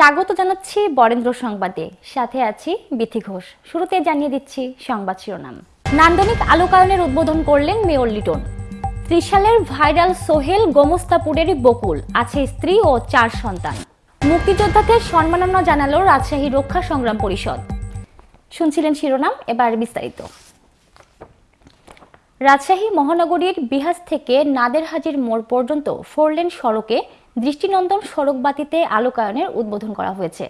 স্বাগত জানাচ্ছি বরেন্দ্র সংবাদে। সাথে আছি বিথি ঘোষ। শুরুতে জানিয়ে দিচ্ছি সংবাদ শিরোনাম। নান্দনিক আলোকায়নের উদ্বোধন করলেন মেয়র লিটন। ত্রিশালের ভাইরাল সোহেল গোমস্তাপুরেরই বকুল, আছে স্ত্রী ও চার সন্তান। মুক্তিযোদ্ধাদের সম্মাননা জানালো রাজশাহী রক্ষা সংগ্রাম পরিষদ। শুনছিলেন শিরোনাম, এবার বিস্তারিত। রাজশাহী মহানগরীর বিহাজ থেকে নাদেরহাজির মোড় পর্যন্ত ফোরলেন সড়কে দৃষ্টিনন্দন সড়কবাতিতে আলোকায়নের উদ্বোধন করা হয়েছে।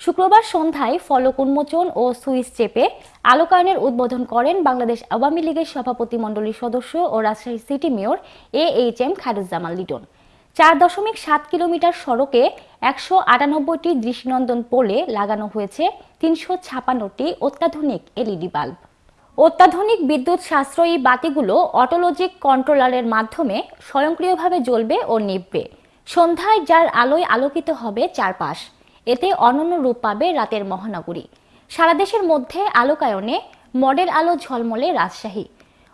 শুক্রবার সন্ধ্যায় ফলক উন্মোচন ও সুইচ চেপে আলোকায়নের উদ্বোধন করেন বাংলাদেশ আওয়ামী লীগের সভাপতি মণ্ডলীর সদস্য ও Rajshahi city mayor A H M Khairuzzaman Liton. চার দশমিক সাত কিলোমিটার সড়কে একশো আটানব্বইটি দৃষ্টিনন্দন পোলে লাগানো হয়েছে, তিনশো ছাপান্নটি অত্যাধুনিক এলইডি বাল্ব। অত্যাধুনিক বিদ্যুৎ সাশ্রয়ী বাতিগুলো অটোলজিক কন্ট্রোলারের মাধ্যমে স্বয়ংক্রিয়ভাবে জ্বলবে ও নিভবে। সন্ধ্যায় যার আলোয় আলোকিত হবে চারপাশ, এতে অনন্য রূপ পাবে রাতের মহানগরী। সারা দেশের মধ্যে আলোকায়নে মডেল আলো ঝলমলে রাজশাহী।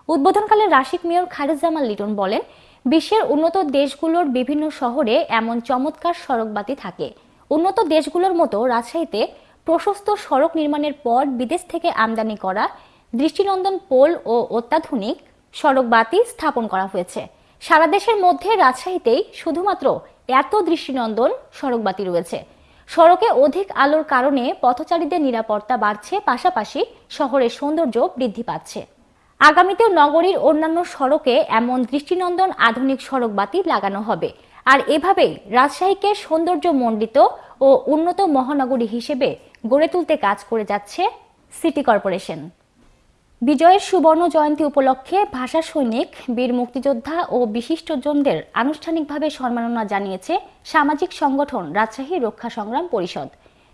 উদ্বোধনকালে রাশিক মেয়র খায়রুজ্জামান লিটন বলেন, বিশ্বের উন্নত দেশগুলোর বিভিন্ন শহরে এমন চমৎকার সড়কবাতি থাকে। উন্নত দেশগুলোর মতো রাজশাহীতে প্রশস্ত সড়ক নির্মাণের পর বিদেশ থেকে আমদানি করা দৃষ্টিনন্দন পোল ও অত্যাধুনিক সড়কবাতি স্থাপন করা হয়েছে। সারা দেশের মধ্যে রাজশাহীতেই শুধুমাত্র এত দৃষ্টিনন্দন সড়কবাতি রয়েছে। সড়কে অধিক আলোর কারণে পথচারীদের নিরাপত্তা বাড়ছে, পাশাপাশি শহরের সৌন্দর্য বৃদ্ধি পাচ্ছে। আগামীতেও নগরীর অন্যান্য সড়কে এমন দৃষ্টিনন্দন আধুনিক সড়কবাতি লাগানো হবে। আর এভাবেই রাজশাহীকে সৌন্দর্য সৌন্দর্যমণ্ডিত ও উন্নত মহানগরী হিসেবে গড়ে তুলতে কাজ করে যাচ্ছে সিটি কর্পোরেশন। বিজয়ের সুবর্ণ জয়ন্তী উপলক্ষে ভাষা সৈনিক, বীর মুক্তিযোদ্ধা ও বিশিষ্টজনদের আনুষ্ঠানিকভাবে সম্মাননা জানিয়েছে সামাজিক সংগঠন রাজশাহী রক্ষা সংগ্রাম পরিষদ।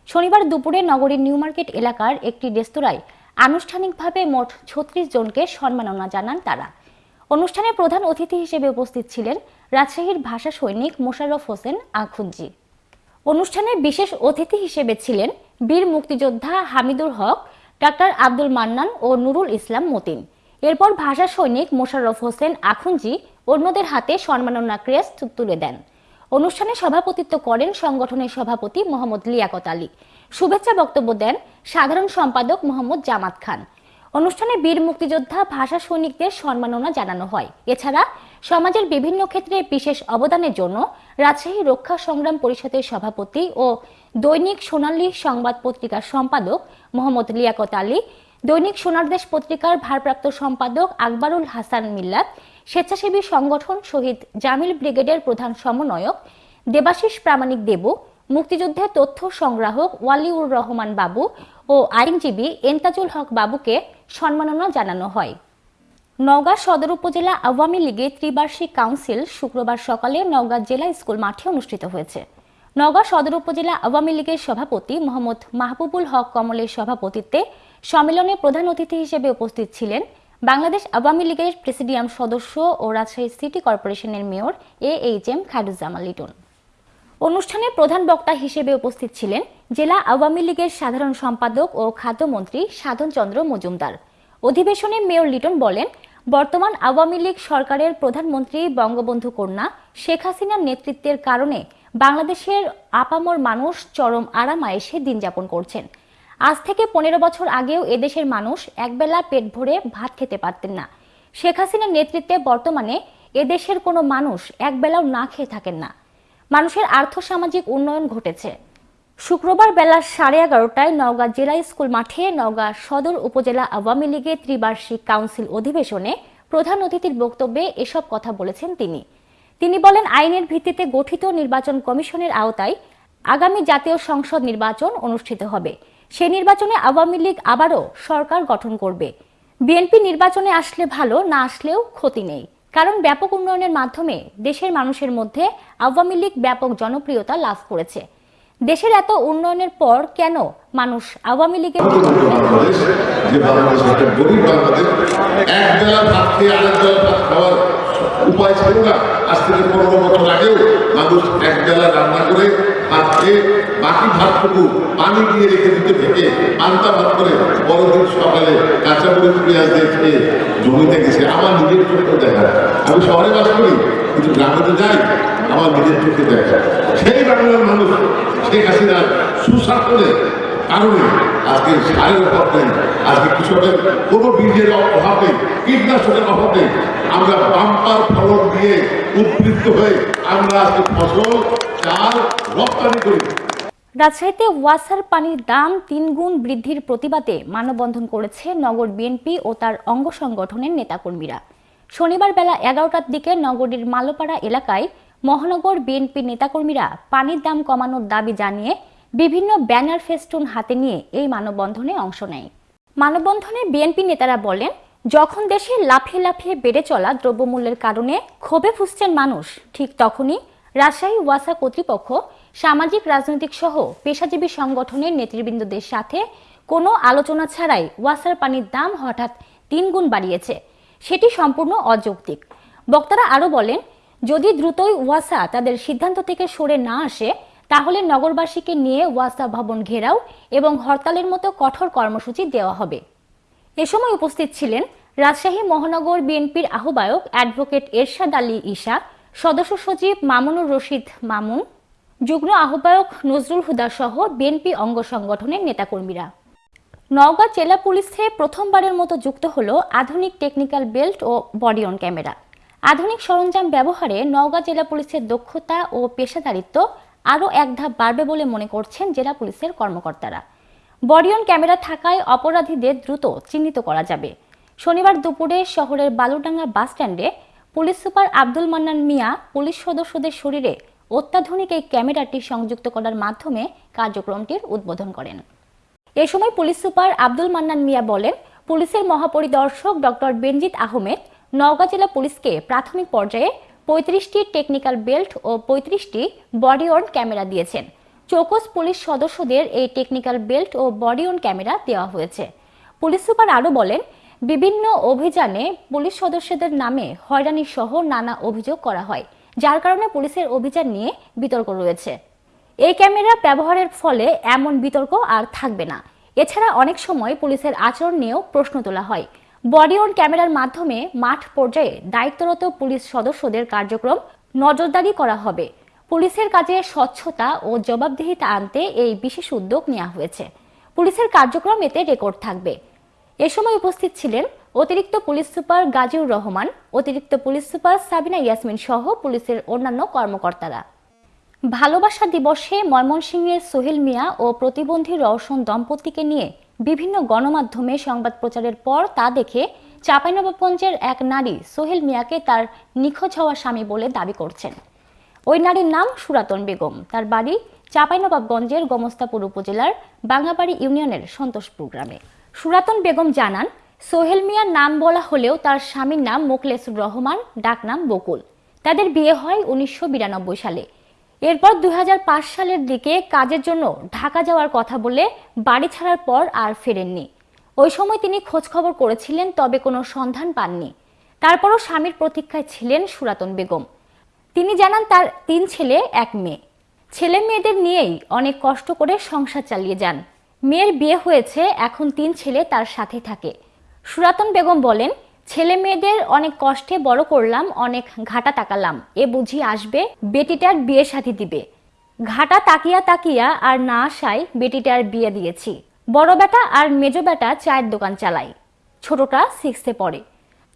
শনিবার দুপুরে নগরীর নিউ মার্কেট এলাকার একটি রেস্তোরাঁয় আনুষ্ঠানিকভাবে মোট ছত্রিশ জনকে সম্মাননা জানান তারা। অনুষ্ঠানে প্রধান অতিথি হিসেবে উপস্থিত ছিলেন রাজশাহীর ভাষা সৈনিক মোশাররফ হোসেন আখুঞ্জি অনুষ্ঠানে বিশেষ অতিথি হিসেবে ছিলেন বীর মুক্তিযোদ্ধা হামিদুর হক ডাক্তার আব্দুল মান্নান ও নুরুল ইসলাম মতিন। এরপর ভাষা সৈনিক মোশাররফ হোসেন আখুঞ্জি অন্যদের হাতে সম্মাননা ক্রেস্ট তুলে দেন। অনুষ্ঠানে সভাপতিত্ব করেন সংগঠনের সভাপতি মোহাম্মদ লিয়াকত আলী। শুভেচ্ছা বক্তব্য দেন সাধারণ সম্পাদক মোহাম্মদ জামাত খান। অনুষ্ঠানে বীর মুক্তিযোদ্ধা, ভাষা সৈনিকদের সম্মাননা জানানো হয়। এছাড়া সমাজের বিভিন্ন ক্ষেত্রে বিশেষ অবদানের জন্য রাজশাহী রক্ষা সংগ্রাম পরিষদের সভাপতি ও দৈনিক সোনালী সংবাদ পত্রিকার সম্পাদক মোহাম্মদ লিয়াকত আলী, দৈনিক সোনার দেশ পত্রিকার ভারপ্রাপ্ত সম্পাদক আকবরুল হাসান মিল্লাত, স্বেচ্ছাসেবী সংগঠন শহীদ জামিল ব্রিগেডের প্রধান সমন্বয়ক দেবাশিস প্রামাণিক দেবু, মুক্তিযুদ্ধের তথ্য সংগ্রাহক ওয়ালিউর রহমান বাবু ও আইনজীবী এন্তাজুল হক বাবুকে সম্মাননা জানানো হয়। নওগাঁ সদর উপজেলা আওয়ামী লীগের ত্রিবার্ষিক কাউন্সিল শুক্রবার সকালে নওগাঁ জেলা স্কুল মাঠে অনুষ্ঠিত হয়েছে। নওগাঁ সদর উপজেলা আওয়ামী লীগের সভাপতি মোহাম্মদ মাহবুবুল হক কমলের সভাপতিত্বে সম্মেলনে প্রধান অতিথি হিসেবে উপস্থিত ছিলেন বাংলাদেশ আওয়ামী লীগের প্রেসিডিয়াম সদস্য ও রাজশাহী সিটি কর্পোরেশনের mayor A H M Khairuzzaman Liton. অনুষ্ঠানে প্রধান বক্তা হিসেবে উপস্থিত ছিলেন জেলা আওয়ামী লীগের সাধারণ সম্পাদক ও খাদ্যমন্ত্রী সাধন চন্দ্র মজুমদার। অধিবেশনে মেয়র লিটন বলেন, বর্তমান আওয়ামী লীগ সরকারের প্রধানমন্ত্রী বঙ্গবন্ধু কন্যা শেখ হাসিনার নেতৃত্বের কারণে বাংলাদেশের আপামর মানুষ চরম আরামায়েশে দিন যাপন করছেন। আজ থেকে পনেরো বছর আগেও এদেশের মানুষ একবেলা পেট ভরে ভাত খেতে পারতেন না। শেখ হাসিনার নেতৃত্বে বর্তমানে এদেশের কোনো মানুষ একবেলাও না খেয়ে থাকেন না। মানুষের আর্থসামাজিক উন্নয়ন ঘটেছে। শুক্রবার বেলা সাড়ে এগারোটায় নওগাঁ জেলা স্কুল মাঠে নওগাঁ সদর উপজেলা আওয়ামী লীগের ত্রিবার্ষিক কাউন্সিল অধিবেশনে প্রধান অতিথির বক্তব্যে এসব কথা বলেছেন তিনি। তিনি বলেন, আইনের ভিত্তিতে গঠিত নির্বাচন কমিশনের আওতায় আগামী জাতীয় সংসদ নির্বাচন অনুষ্ঠিত হবে। সে নির্বাচনে আওয়ামী লীগ আবারও সরকার গঠন করবে। বিএনপি নির্বাচনে আসলে ভালো, না আসলেও ক্ষতি নেই। কারণ ব্যাপক উন্নয়নের মাধ্যমে দেশের মানুষের মধ্যে আওয়ামী লীগ ব্যাপক জনপ্রিয়তা লাভ করেছে। দেশের এত উন্নয়নের পর কেন মানুষ আওয়ামী লীগের উপায় ছিল না। আজ থেকে পনেরো বছর আগেও মানুষ এক বেলা রান্না করে খেয়ে বাকি ভাতটুকু পানি দিয়ে রেখে দিতে থেকে পান্তা ভাত করে বড়দিন সকালে মরিচ পেঁয়াজ দিয়ে খেয়ে জমিতে গেছে, আমার নিজের চোখে দেখা। আমি শহরে বাস করি, কিন্তু গ্রামে তো যাই, আমার নিজের চোখে দেখা। সেই বাংলার মানুষ, শেখ হাসিনার সুশাসনে কারণে আজকে সারের অভাব নেই আজকে কৃষকের কোনো বীজের অভাব নেই কীটনাশকের অভাব নেই আমরা বাম্পার ফলন দিয়ে উদ্বৃত্ত হয়ে আমরা আজকে ফসল, চাল রপ্তানি করি। রাজশাহীতে ওয়াসার পানির দাম তিন গুণ বৃদ্ধির প্রতিবাদে মানববন্ধন করেছে নগর বিএনপি ও তার অঙ্গ সংগঠনের নেতাকর্মীরা। শনিবার বেলা এগারোটার দিকে নগরীর মালোপাড়া এলাকায় মহানগর বিএনপি নেতাকর্মীরা পানির দাম কমানোর দাবি জানিয়ে বিভিন্ন ব্যানার ফেস্টুন হাতে নিয়ে এই মানববন্ধনে অংশ নেয়। মানববন্ধনে বিএনপি নেতারা বলেন, যখন দেশে লাফিয়ে লাফিয়ে বেড়ে চলা দ্রব্যমূল্যের কারণে ক্ষোভে ফুসছেন মানুষ, ঠিক তখনই রাজশাহী ওয়াসা কর্তৃপক্ষ সামাজিক, রাজনৈতিক সহ পেশাজীবী সংগঠনের নেতৃবৃন্দদের সাথে কোনো আলোচনা ছাড়াই ওয়াসার পানির দাম হঠাৎ তিন গুণ বাড়িয়েছে। সেটি সম্পূর্ণ অযৌক্তিক। বক্তারা আরও বলেন, যদি দ্রুতই ওয়াসা তাদের সিদ্ধান্ত থেকে সরে না আসে, তাহলে নগরবাসীকে নিয়ে ওয়াসা ভবন ঘেরাও এবং হরতালের মতো কঠোর কর্মসূচি দেওয়া হবে। এ সময় উপস্থিত ছিলেন রাজশাহী মহানগর বিএনপির আহ্বায়ক অ্যাডভোকেট এরশাদ আলী ঈশা, সদস্য সচিব মামুনুর রশিদ মামুন যুগ্ম আহ্বায়ক নজরুল হুদা সহ বিএনপি অঙ্গ সংগঠনের নেতাকর্মীরা। নওগাঁ জেলা পুলিশে প্রথমবারের মতো যুক্ত হলো আধুনিক টেকনিক্যাল বেল্ট ও বডি অন ক্যামেরা। আধুনিক সরঞ্জাম ব্যবহারে নওগাঁ জেলা পুলিশের দক্ষতা ও পেশাদারিত্ব আরও এক ধাপ বাড়বে বলে মনে করছেন জেলা পুলিশের কর্মকর্তারা। বডিয়ন ক্যামেরা থাকায় অপরাধীদের দ্রুত চিহ্নিত করা যাবে। শনিবার দুপুরে শহরের বালুডাঙ্গা বাস স্ট্যান্ডে police super Abdul Mannan Mia police সদস্যদের শরীরে অত্যাধুনিক এই ক্যামেরাটি সংযুক্ত করার মাধ্যমে কার্যক্রমটির উদ্বোধন করেন। এ সময় পুলিশ সুপার আব্দুল মান্নান মিয়া বলেন, পুলিশের মহাপরিদর্শক ডক্টর বেনজিত আহমেদ নওগাঁ জেলা পুলিশকে প্রাথমিক পর্যায়ে পঁয়ত্রিশটি টেকনিক্যাল বেল্ট ও পঁয়ত্রিশটি বডি অন ক্যামেরা দিয়েছেন। চৌকস পুলিশ সদস্যদের এই টেকনিক্যাল বেল্ট ও বডি অন ক্যামেরা দেওয়া হয়েছে। পুলিশ সুপার আরও বলেন, বিভিন্ন অভিযানে পুলিশ সদস্যদের নামে হয়রানি সহ নানা অভিযোগ করা হয়। যার কারণে পুলিশের অভিযান নিয়ে বিতর্ক রয়েছে। এই ক্যামেরা ব্যবহারের ফলে এমন বিতর্ক আর থাকবে না। এছাড়া অনেক সময় পুলিশের আচরণ নিয়েও প্রশ্ন তোলা হয়। বডি অন ক্যামেরার মাধ্যমে মাঠ পর্যায়ে দায়িত্বরত পুলিশ সদস্যদের কার্যক্রম নজরদারি করা হবে। পুলিশের কাজে স্বচ্ছতা ও জবাবদিহিতা আনতে এই বিশেষ উদ্যোগ নেওয়া হয়েছে। পুলিশের কার্যক্রম এতে রেকর্ড থাকবে। এ সময় উপস্থিত ছিলেন অতিরিক্ত পুলিশ সুপার গাজীউর রহমান, অতিরিক্ত পুলিশ সুপার সাবিনা ইয়াসমিন সহ পুলিশের অন্যান্য কর্মকর্তারা। ভালোবাসা দিবসে ময়মনসিংহের সোহেল মিয়া ও প্রতিবন্ধী রওশন দম্পতিকে নিয়ে বিভিন্ন গণমাধ্যমে সংবাদ প্রচারের পর তা দেখে চাঁপাইনবাবগঞ্জের এক নারী সোহেল মিয়াকে তার নিখোঁজ হওয়া স্বামী বলে দাবি করছেন। ওই নারীর নাম সুরাতন বেগম। তার বাড়ি চাঁপাইনবাবগঞ্জের গোমস্তাপুর উপজেলার বাঙ্গাবাড়ি ইউনিয়নের সন্তোষপুর গ্রামে। সুরাতন বেগম জানান সোহেল মিয়ার নাম বলা হলেও তার স্বামীর নাম মোকলেসুর রহমান, ডাকনাম বকুল। তাদের বিয়ে হয় উনিশশো বিরানব্বই সালে। এরপর দুই হাজার পাঁচ সালের দিকে কাজের জন্য ঢাকা যাওয়ার কথা বলে বাড়ি ছাড়ার পর আর ফেরেননি। ওই সময় তিনি খোঁজখবর করেছিলেন, তবে কোনো সন্ধান পাননি। তারপরও স্বামীর প্রতীক্ষায় ছিলেন সুরাতন বেগম। তিনি জানান তার তিন ছেলে, এক মেয়ে। ছেলে মেয়েদের নিয়েই অনেক কষ্ট করে সংসার চালিয়ে যান। মেয়ের বিয়ে হয়েছে, এখন তিন ছেলে তার সাথে থাকে। সুরাতন বেগম বলেন, ছেলে মেয়েদের অনেক কষ্টে বড় করলাম, অনেক ঘাটা তাকালাম। এ বুঝি আসবে, বেটিটার বিয়ে সাথী দিবে। ঘাটা তাকিয়া তাকিয়া আর না আসায় বেটিটার বিয়ে দিয়েছি। বড় বেটা আর মেজো বেটা চায়ের দোকান চালায় ছোটটা সিক্সে পড়ে।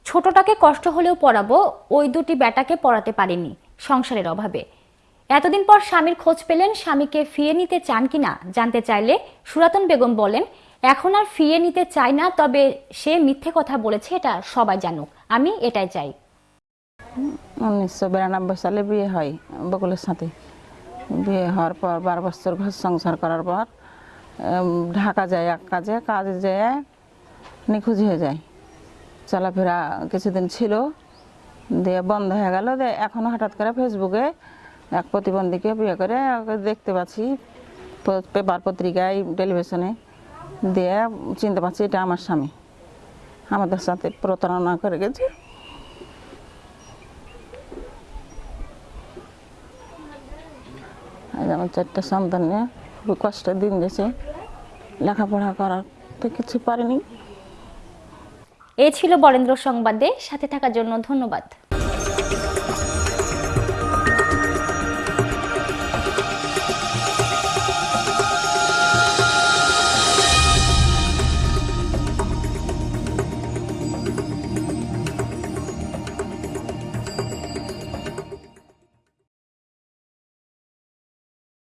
ছোটটাকে কষ্ট হলেও পড়াবো, ওই দুটি বেটাকে পড়াতে পারিনি, সংসারের অভাবে। এতদিন পর স্বামীর খোঁজ পেলেন, স্বামীকে ফিয়ে নিতে চান কিনা জানতে চাইলে সুরাতন বেগম বলেন এখন আর ফিয়ে নিতে চাই না, তবে সে মিথ্যে কথা বলেছে, এটা সবাই জানুক। আমি এটাই চাই। উনিশশো বিরানব্বই সালে বিয়ে হয় বকুলের সাথে। বিয়ে হওয়ার পর বারো বছর ঘর সংসার করার পর ঢাকা যায় এক কাজে কাজে যেয়ে নিখোঁজ হয়ে যায়। চলাফেরা কিছুদিন ছিল, দিয়ে বন্ধ হয়ে গেল, দিয়ে এখন হঠাৎ করে ফেসবুকে এক প্রতিবন্ধীকে বিয়ে করে দেখতে পাচ্ছি পেপার পত্রিকায়, টেলিভিশনে। দিয়ে চিনতে পারছি এটা আমার স্বামী। আমাদের সাথে প্রতারণা করে গেছে। আমার চারটা সন্তান নিয়ে খুবই কষ্টের দিন গেছে। লেখাপড়া করার তো কিছু পারিনি। এ ছিল বরেন্দ্র সংবাদে। সাথে থাকার জন্য ধন্যবাদ।